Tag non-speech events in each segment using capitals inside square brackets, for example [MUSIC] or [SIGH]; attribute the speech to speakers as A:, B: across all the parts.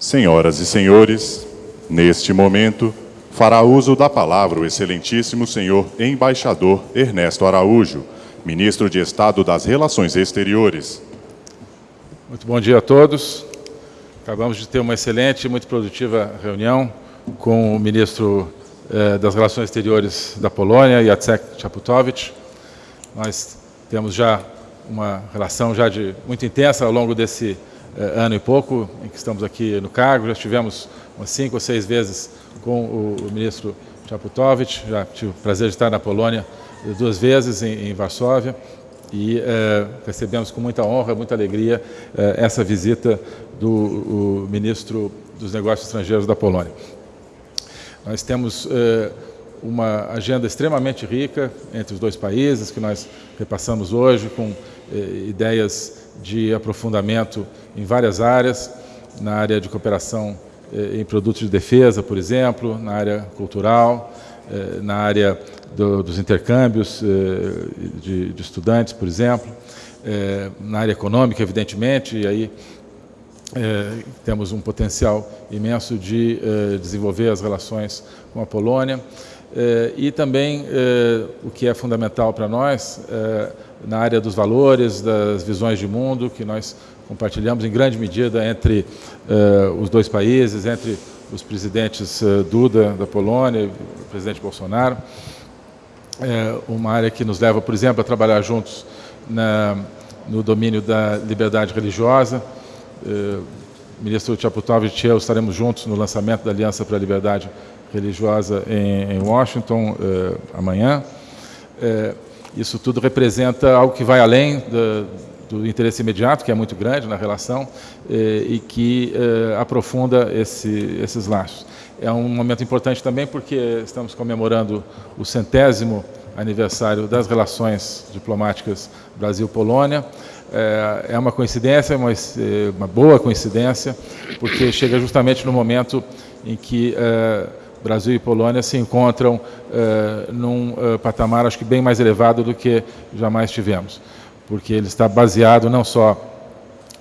A: Senhoras e senhores, neste momento, fará uso da palavra o excelentíssimo senhor embaixador Ernesto Araújo, ministro de Estado das Relações Exteriores.
B: Muito bom dia a todos. Acabamos de ter uma excelente e muito produtiva reunião com o ministro eh, das Relações Exteriores da Polônia, Jacek Chaputowicz. Nós temos já uma relação já de muito intensa ao longo desse ano e pouco em que estamos aqui no cargo. Já tivemos umas cinco ou seis vezes com o, ministro Chaputowicz, já tive o prazer de estar na Polônia duas vezes em, em Varsóvia e eh, recebemos com muita honra, muita alegria eh, essa visita do ministro dos Negócios Estrangeiros da Polônia. Nós temos eh, uma agenda extremamente rica entre os dois países, que nós repassamos hoje com eh, ideias de aprofundamento em várias áreas, na área de cooperação eh, em produtos de defesa, por exemplo, na área cultural, eh, na área do, dos intercâmbios eh, de, de, estudantes, por exemplo, eh, na área econômica, evidentemente, e aí é, temos um potencial imenso de desenvolver as relações com a Polônia e também o que é fundamental para nós na área dos valores, das visões de mundo que nós compartilhamos em grande medida entre os dois países, entre os presidentes Duda da Polônia e o presidente Bolsonaro. uma área que nos leva, por exemplo, a trabalhar juntos na, no domínio da liberdade religiosa, eh, ministro Chaputowicz e eu estaremos juntos no lançamento da Aliança para a Liberdade Religiosa em, em Washington eh, amanhã. Eh, isso tudo representa algo que vai além do, do interesse imediato, que é muito grande na relação, eh, e que eh, aprofunda esse, esses laços. É um momento importante também porque estamos comemorando o centésimo aniversário das relações diplomáticas Brasil-Polônia. É, é uma coincidência, uma, é, uma boa coincidência, porque chega justamente no momento em que Brasil e Polônia se encontram é, num é, patamar, acho que bem mais elevado do que jamais tivemos, porque ele está baseado não só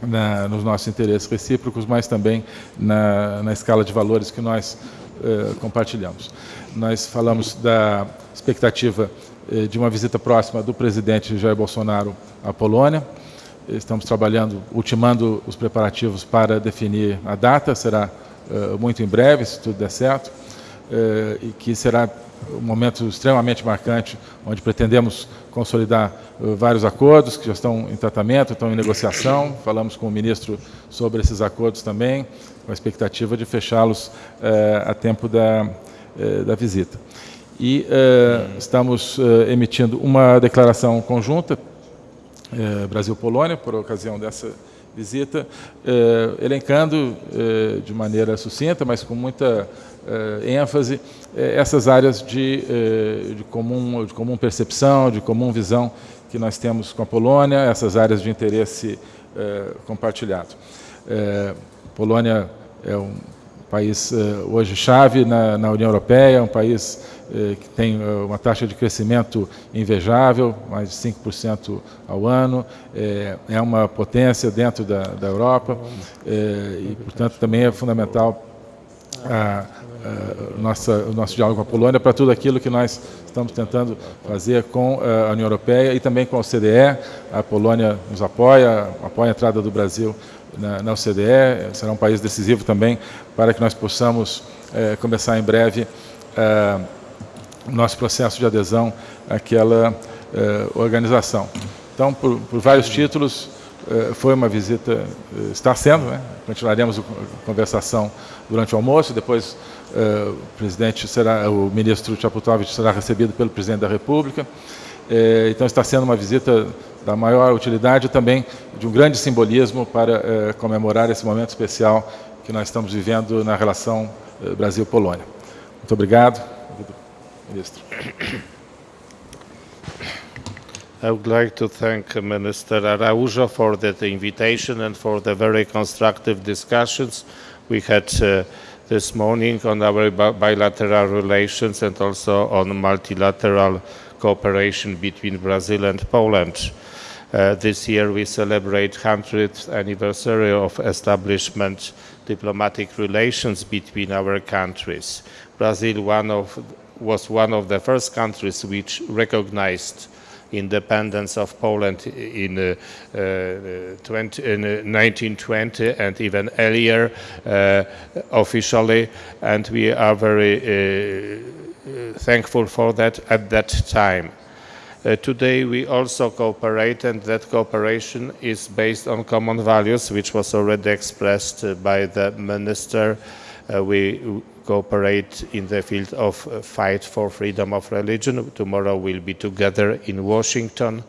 B: na, nos nossos interesses recíprocos, mas também na, na escala de valores que nós é, compartilhamos. Nós falamos da expectativa de uma visita próxima do presidente Jair Bolsonaro à Polônia, Estamos trabalhando, ultimando os preparativos para definir a data, será muito em breve, se tudo der certo, e que será um momento extremamente marcante, onde pretendemos consolidar uh, vários acordos que já estão em tratamento, estão em negociação. Falamos com o ministro sobre esses acordos também, com a expectativa de fechá-los a tempo da, da visita. E estamos emitindo uma declaração conjunta Brasil-Polônia, por ocasião dessa visita, é, elencando é, de maneira sucinta, mas com muita ênfase, essas áreas de, de, comum, de comum percepção, de comum visão que nós temos com a Polônia, essas áreas de interesse compartilhado. Polônia é um país hoje chave na, na União Europeia, um país eh, que tem eh, uma taxa de crescimento invejável, mais de 5% ao ano, é uma potência dentro da, da Europa e, portanto, também é fundamental a, a nossa, o nosso diálogo com a Polônia para tudo aquilo que nós estamos tentando fazer com a União Europeia e também com a OCDE. A Polônia nos apoia, apoia a entrada do Brasil na, na OCDE, será um país decisivo também para que nós possamos é, começar em breve nosso processo de adesão àquela eh, organização. Então, por, por vários títulos, eh, foi uma visita, eh, está sendo, né? continuaremos a conversação durante o almoço, depois o presidente será, o ministro Chaputowicz será recebido pelo presidente da República, então está sendo uma visita da maior utilidade e também de um grande simbolismo para comemorar esse momento especial que nós estamos vivendo na relação Brasil-Polônia. Muito obrigado. Ministro.
C: I would like to thank Minister Araujo for that invitation and for the very constructive discussions we had uh, this morning on our bilateral relations and also on multilateral cooperation between Brazil and Poland. Uh, this year we celebrate 100th anniversary of establishment diplomatic relations between our countries. Brazil one of, was one of the first countries which recognized independence of Poland in, uh, uh, 20, in 1920 and even earlier uh, officially, and we are very uh, thankful for that at that time. Uh, today we also cooperate and that cooperation is based on common values which was already expressed uh, by the minister. Uh, we cooperate in the field of uh, fight for freedom of religion. Tomorrow we'll be together in Washington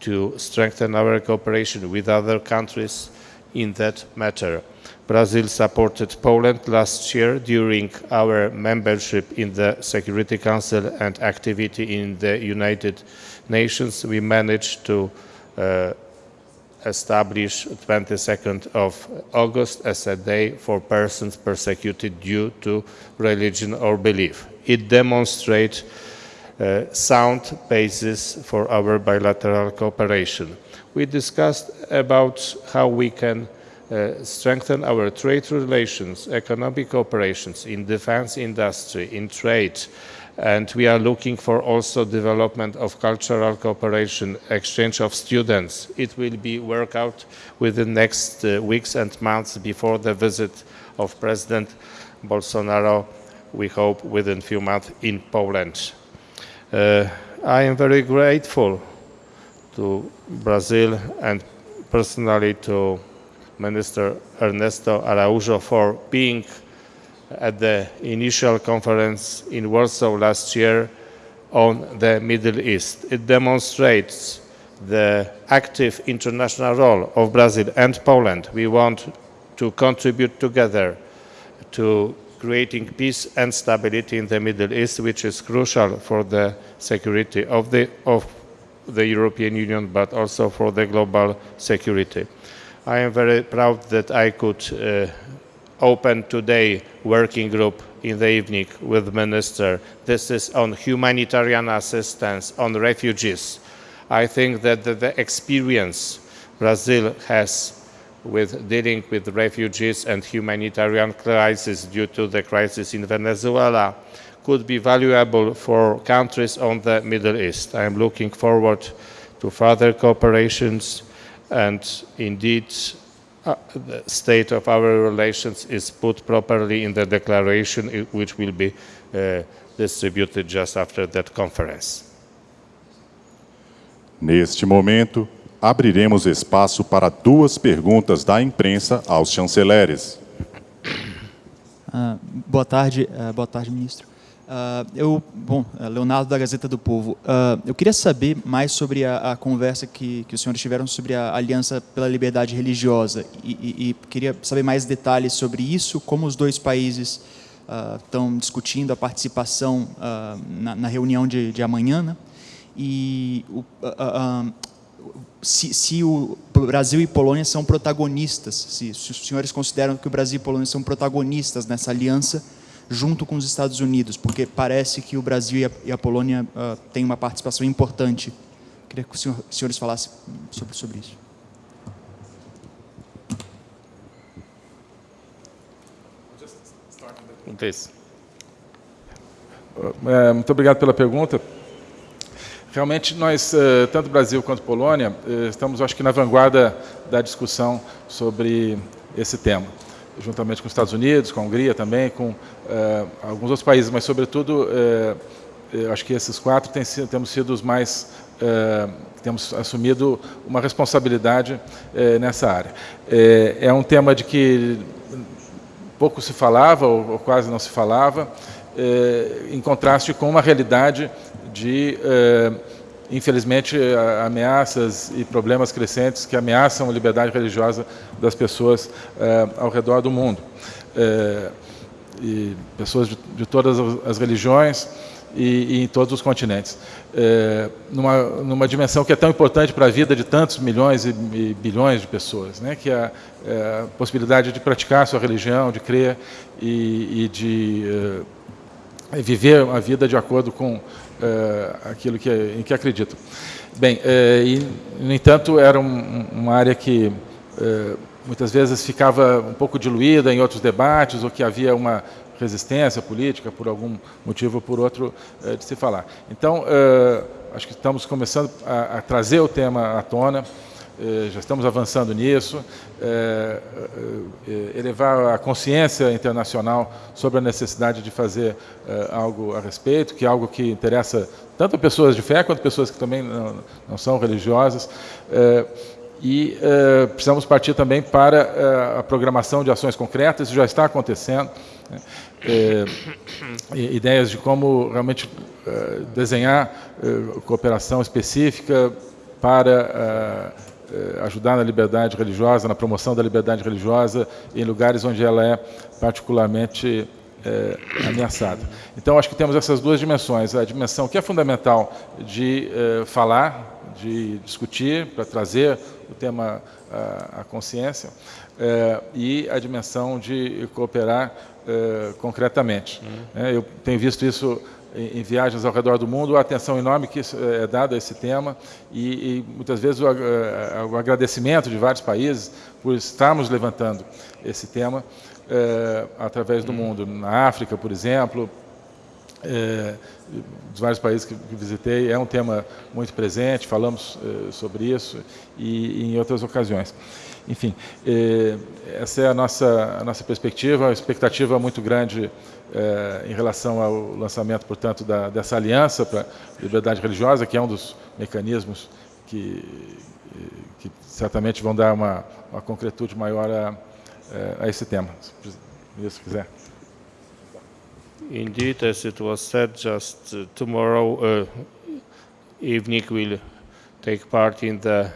C: to strengthen our cooperation with other countries in that matter. Brazil supported Poland last year during our membership in the Security Council and activity in the United Nations. We managed to uh, establish 22nd of August as a day for persons persecuted due to religion or belief. It demonstrates a sound basis for our bilateral cooperation. We discussed about how we can uh, strengthen our trade relations, economic operations in defense industry, in trade, and we are looking for also development of cultural cooperation, exchange of students. It will be worked out within next uh, weeks and months before the visit of President Bolsonaro, we hope within few months in Poland. Uh, I am very grateful to Brazil and personally to Minister Ernesto Araujo for being at the initial conference in Warsaw last year on the Middle East. It demonstrates the active international role of Brazil and Poland. We want to contribute together to creating peace and stability in the Middle East, which is crucial for the security of the, of the European Union, but also for the global security. I am very proud that I could uh, open today working group in the evening with the minister. This is on humanitarian assistance, on refugees. I think that the, the experience Brazil has with dealing with refugees and humanitarian crisis due to the crisis in Venezuela could be valuable for countries on the Middle East. I am looking forward to further cooperations and indeed uh, the state of our relations is put properly in the declaration which will be uh, distributed just after that conference.
A: Neste momento, abriremos espaço para duas perguntas da imprensa aos chanceleres.
D: Uh, boa tarde, uh, boa tarde, ministro. Uh, eu, bom, eh, Leonardo da Gazeta do Povo, uh, eu queria saber mais sobre a, a, conversa que, que os senhores tiveram sobre a Aliança pela Liberdade Religiosa e, e, e queria saber mais detalhes sobre isso, como os dois países uh, estão discutindo a participação na, na, reunião de, de amanhã, né? e o, se, se, o Brasil e Polônia são protagonistas, se, se os senhores consideram que o Brasil e Polônia são protagonistas nessa aliança, junto com os Estados Unidos, porque parece que o Brasil e a, e a Polônia uh, têm uma participação importante. Queria que os, senhor, senhores falassem sobre, sobre isso.
B: É, muito obrigado pela pergunta. Realmente, nós, eh, tanto Brasil quanto Polônia, eh, estamos, acho que, na vanguarda da discussão sobre esse tema juntamente com os Estados Unidos, com a Hungria também, com uh, alguns outros países, mas sobretudo, eu acho que esses quatro tem, temos sido os mais, uh, temos assumido uma responsabilidade nessa área. é um tema de que pouco se falava, ou, ou quase não se falava, em contraste com uma realidade de infelizmente, ameaças e problemas crescentes que ameaçam a liberdade religiosa das pessoas eh, ao redor do mundo. Eh, e pessoas de, de, todas as religiões e, e, em todos os continentes. Eh, numa, numa dimensão que é tão importante para a vida de tantos milhões e, e bilhões de pessoas, né, que é, é, a possibilidade de praticar a sua religião, de crer e, e de viver a vida de acordo com uh, aquilo que, em que acreditam. Bem, uh, e, no entanto, era um, uma área que uh, muitas vezes ficava um pouco diluída em outros debates, ou que havia uma resistência política por algum motivo ou por outro de se falar. Então, acho que estamos começando a, a trazer o tema à tona, já estamos avançando nisso, é, é, elevar a consciência internacional sobre a necessidade de fazer é, algo a respeito, que é algo que interessa tanto pessoas de fé quanto pessoas que também não, não são religiosas. e precisamos partir também para a programação de ações concretas, isso já está acontecendo. Né? ideias de como realmente desenhar cooperação específica para eh, ajudar na liberdade religiosa, na promoção da liberdade religiosa em lugares onde ela é particularmente é, ameaçada. Então, acho que temos essas duas dimensões. A dimensão que é fundamental de é, falar, de discutir, para trazer o tema à, à consciência, é, e a dimensão de cooperar concretamente. Uhum. Eu tenho visto isso em viagens ao redor do mundo, a atenção enorme que é dada a esse tema e, e muitas vezes o, eh, o, agradecimento de vários países por estarmos levantando esse tema é, através do mundo. Na África, por exemplo, é, dos vários países que, que, visitei, é um tema muito presente, falamos é, sobre isso e, e, em outras ocasiões. Enfim, essa é a nossa, a nossa perspectiva, uma expectativa muito grande é, em relação ao lançamento, portanto, da, dessa aliança para a liberdade religiosa, que é um dos mecanismos que, que certamente vão dar uma, uma concretude maior a, a esse tema. Se o ministro quiser.
C: Indeed, as it was said, just uh, tomorrow uh, evening we'll take part in the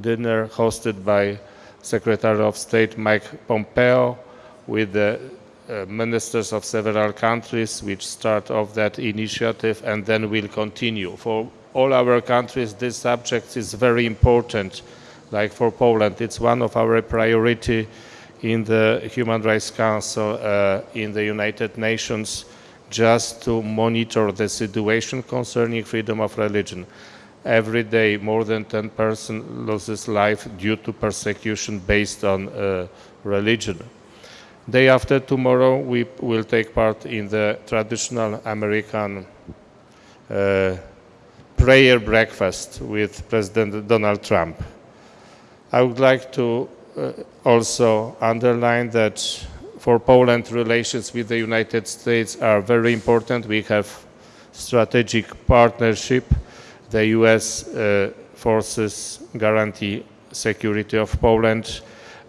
C: dinner hosted by Secretary of State Mike Pompeo with the uh, ministers of several countries which start off that initiative and then will continue. For all our countries, this subject is very important. Like for Poland, it's one of our priority in the Human Rights Council uh, in the United Nations just to monitor the situation concerning freedom of religion. Every day, more than 10 persons loses life due to persecution based on uh, religion. Day after tomorrow, we will take part in the traditional American uh, prayer breakfast with President Donald Trump. I would like to uh, also underline that for Poland, relations with the United States are very important. We have strategic partnership. The U.S. Uh, forces guarantee security of Poland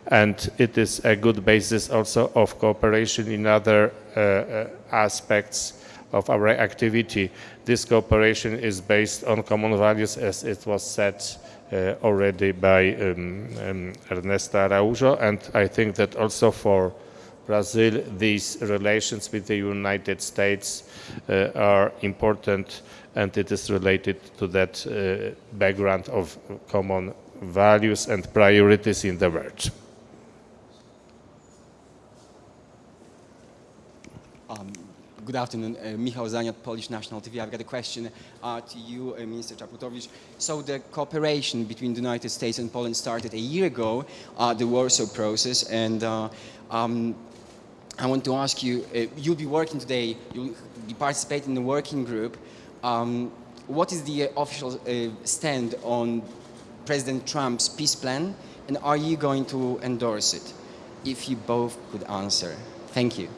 C: and it is a good basis also of cooperation in other uh, uh, aspects of our activity. This cooperation is based on common values as it was said uh, already by um, um, Ernesto Araujo and I think that also for Brazil these relations with the United States uh, are important and it is related to that uh, background of common values and priorities in the world.
E: Good afternoon, uh, Michał Zaniat, Polish National TV. I've got a question uh, to you, uh, Minister Czaputowicz. So the cooperation between the United States and Poland started a year ago, uh, the Warsaw process, and uh, um, I want to ask you, uh, you'll be working today, you'll be participating in the working group. Um, what is the official stand on President Trump's peace plan, and are you going to endorse it? If you both could answer. Thank you.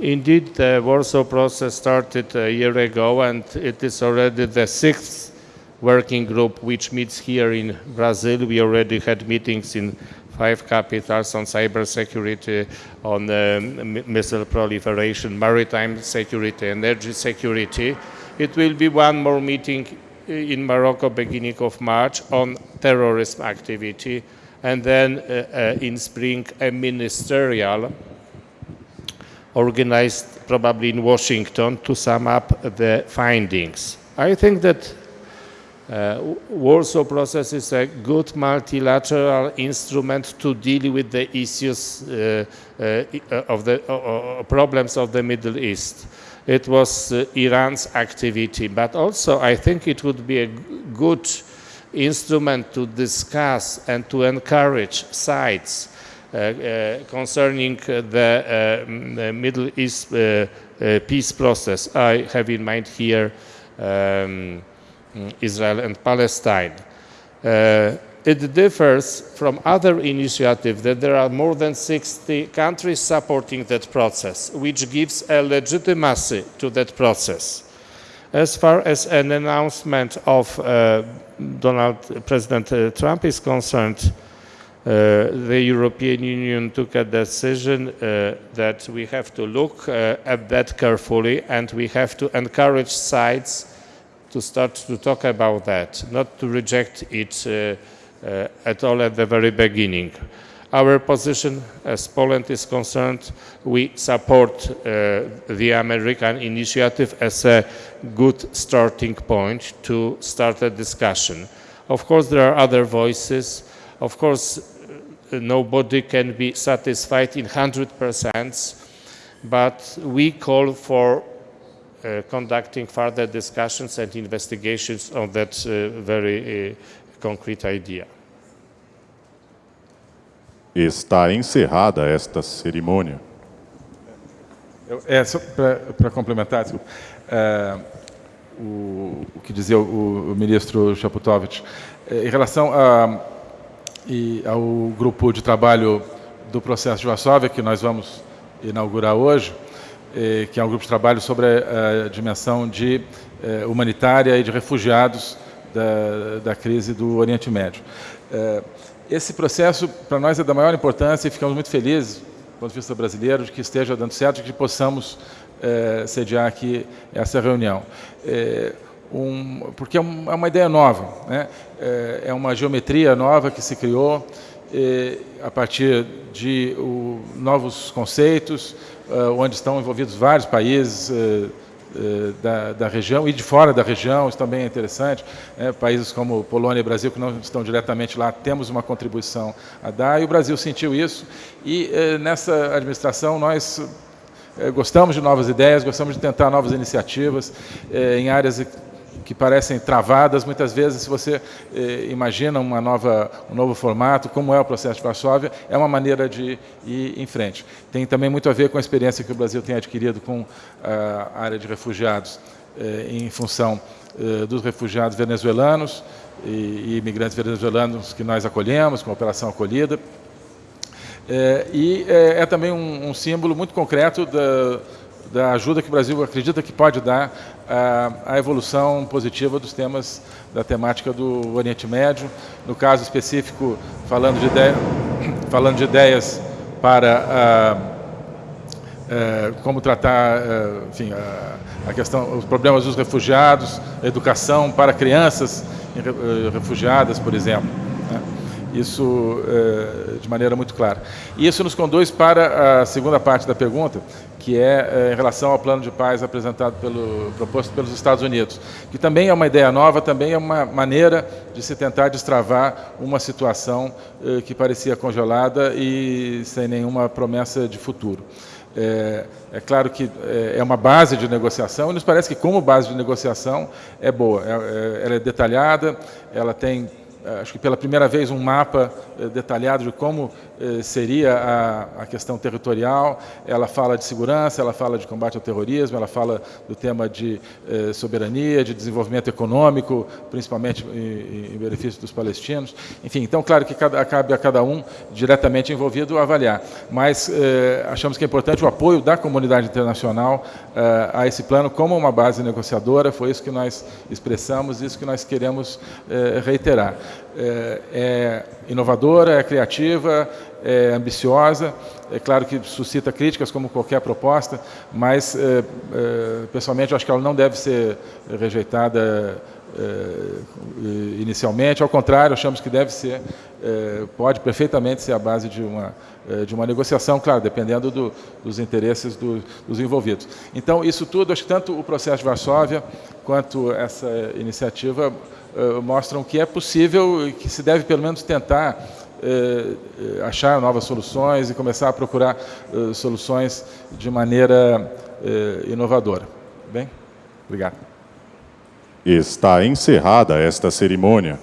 C: Indeed, the Warsaw process started a year ago, and it is already the sixth working group which meets here in Brazil. We already had meetings in five capitals on cybersecurity, on um, missile proliferation, maritime security, energy security. It will be one more meeting in Morocco beginning of March on terrorism activity, and then uh, uh, in spring a ministerial organized probably in Washington to sum up the findings. I think that Uh, Warsaw Process is a good multilateral instrument to deal with the issues uh, uh, of the problems of the Middle East. It was uh, Iran's activity, but also I think it would be a good instrument to discuss and to encourage sides uh, uh, concerning the, the Middle East peace process. I have in mind here um, Israel and Palestine. Uh, it differs from other initiatives that there are more than 60 countries supporting that process, which gives a legitimacy to that process. As far as an announcement of uh, Donald President uh, Trump is concerned, uh, the European Union took a decision uh, that we have to look uh, at that carefully and we have to encourage sides to start to talk about that, not to reject it uh, uh, at all at the very beginning. Our position, as Poland is concerned, we support uh, the American initiative as a good starting point to start a discussion. Of course, there are other voices. Of course, nobody can be satisfied in 100%, but we call for conducting further discussions and investigations on that uh, very uh, concrete idea.
A: Está encerrada esta cerimônia.
B: Eu, é, só para complementar, desculpa, é, o, o, que dizia o, o ministro Chaputovich, é, em relação a, e, ao grupo de trabalho do processo de Varsóvia, que nós vamos inaugurar hoje, é, que é um grupo de trabalho sobre a, dimensão de é, humanitária e de refugiados da, da crise do Oriente Médio. É, esse processo, para nós, é da maior importância e ficamos muito felizes, do ponto de vista brasileiro, de que esteja dando certo, de que possamos sediar aqui essa reunião. Um, porque é, é, uma ideia nova, né? é uma geometria nova que se criou a partir de o, novos conceitos, onde estão envolvidos vários países, eh, da, da, região e de fora da região, isso também é interessante. Né? Países como Polônia e Brasil, que não estão diretamente lá, temos uma contribuição a dar, e o Brasil sentiu isso. E nessa administração nós gostamos de novas ideias, gostamos de tentar novas iniciativas em áreas que parecem travadas. Muitas vezes, se você eh, imagina uma nova, um novo formato, como é o processo de Varsóvia, é uma maneira de ir em frente. Tem também muito a ver com a experiência que o Brasil tem adquirido com a área de refugiados eh, em função eh, dos refugiados venezuelanos e, imigrantes venezuelanos que nós acolhemos, com a Operação Acolhida. É, e é, é também um, um, símbolo muito concreto da, da ajuda que o Brasil acredita que pode dar à, evolução positiva dos temas da temática do Oriente Médio. No caso específico, falando de, ideia, [COUGHS] falando de ideias para como tratar, enfim, a, a, questão, os problemas dos refugiados, educação para crianças eh, refugiadas, por exemplo. Né? Isso de maneira muito clara. E isso nos conduz para a segunda parte da pergunta, que é, é em relação ao plano de paz apresentado pelo proposto pelos Estados Unidos, que também é uma ideia nova, também é uma maneira de se tentar destravar uma situação eh, que parecia congelada e sem nenhuma promessa de futuro. É, é, claro que é, uma base de negociação e nos parece que como base de negociação é boa. É, é ela é detalhada, ela tem eh, acho que pela primeira vez, um mapa eh, detalhado de como eh, seria a, a, questão territorial. Ela fala de segurança, ela fala de combate ao terrorismo, ela fala do tema de soberania, de desenvolvimento econômico, principalmente em, em, benefício dos palestinos. Enfim, então, claro que cada, cabe a cada um diretamente envolvido avaliar. Mas achamos que é importante o apoio da comunidade internacional a esse plano como uma base negociadora. Foi isso que nós expressamos, isso que nós queremos reiterar é, é inovadora, é criativa, é ambiciosa. É claro que suscita críticas, como qualquer proposta, mas, é, é, pessoalmente, acho que ela não deve ser rejeitada é, inicialmente. Ao contrário, achamos que deve ser, é, pode perfeitamente ser a base de uma, é, de uma negociação, claro, dependendo do, dos interesses do, dos envolvidos. Então, isso tudo, acho que tanto o processo de Varsóvia quanto essa iniciativa eh, mostram que é possível e que se deve pelo menos tentar eh, eh, achar novas soluções e começar a procurar soluções de maneira inovadora. Bem, obrigado.
A: Está encerrada esta cerimônia.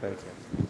A: Thank you.